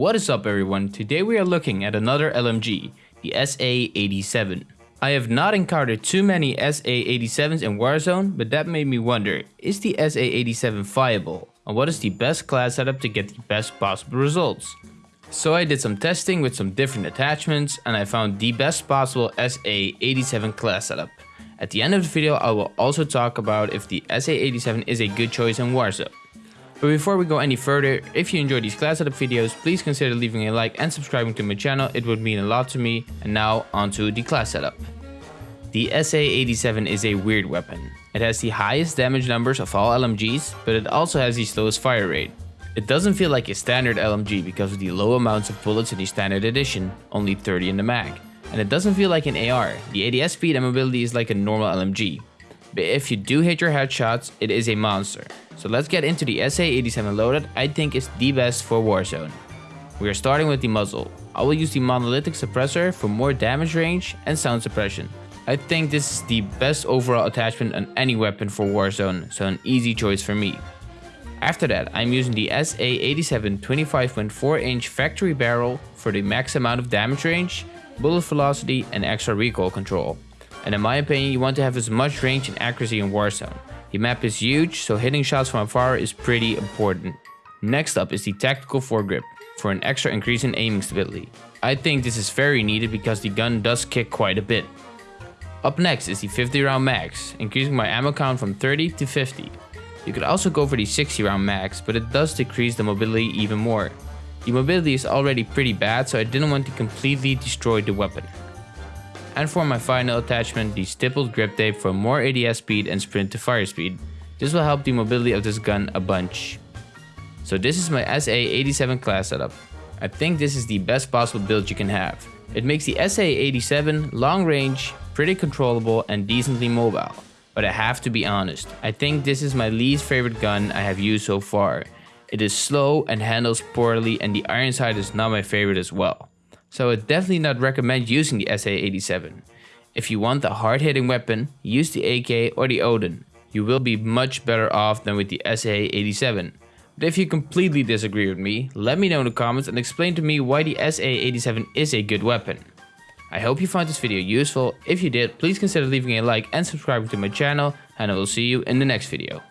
What is up everyone, today we are looking at another LMG, the SA-87. I have not encountered too many SA-87s in Warzone, but that made me wonder, is the SA-87 viable? And what is the best class setup to get the best possible results? So I did some testing with some different attachments and I found the best possible SA-87 class setup. At the end of the video I will also talk about if the SA87 is a good choice in Warzone. But before we go any further, if you enjoy these class setup videos, please consider leaving a like and subscribing to my channel, it would mean a lot to me. And now onto the class setup. The SA87 is a weird weapon. It has the highest damage numbers of all LMGs, but it also has the slowest fire rate. It doesn't feel like a standard LMG because of the low amounts of bullets in the standard edition, only 30 in the mag and it doesn't feel like an AR. The ADS speed and mobility is like a normal LMG. But if you do hit your headshots, it is a monster. So let's get into the SA-87 loaded I think is the best for Warzone. We are starting with the muzzle. I will use the monolithic suppressor for more damage range and sound suppression. I think this is the best overall attachment on any weapon for Warzone, so an easy choice for me. After that, I'm using the SA-87 25.4 inch factory barrel for the max amount of damage range bullet velocity, and extra recoil control. And in my opinion, you want to have as much range and accuracy in Warzone. The map is huge, so hitting shots from afar is pretty important. Next up is the tactical foregrip, for an extra increase in aiming stability. I think this is very needed because the gun does kick quite a bit. Up next is the 50 round mags, increasing my ammo count from 30 to 50. You could also go for the 60 round mags, but it does decrease the mobility even more. The mobility is already pretty bad so I didn't want to completely destroy the weapon. And for my final attachment, the stippled grip tape for more ADS speed and sprint to fire speed. This will help the mobility of this gun a bunch. So this is my SA-87 class setup. I think this is the best possible build you can have. It makes the SA-87 long range, pretty controllable and decently mobile. But I have to be honest, I think this is my least favorite gun I have used so far. It is slow and handles poorly and the iron sight is not my favorite as well. So I definitely not recommend using the SA-87. If you want a hard-hitting weapon, use the AK or the Odin. You will be much better off than with the SA-87. But if you completely disagree with me, let me know in the comments and explain to me why the SA-87 is a good weapon. I hope you found this video useful. If you did, please consider leaving a like and subscribing to my channel and I will see you in the next video.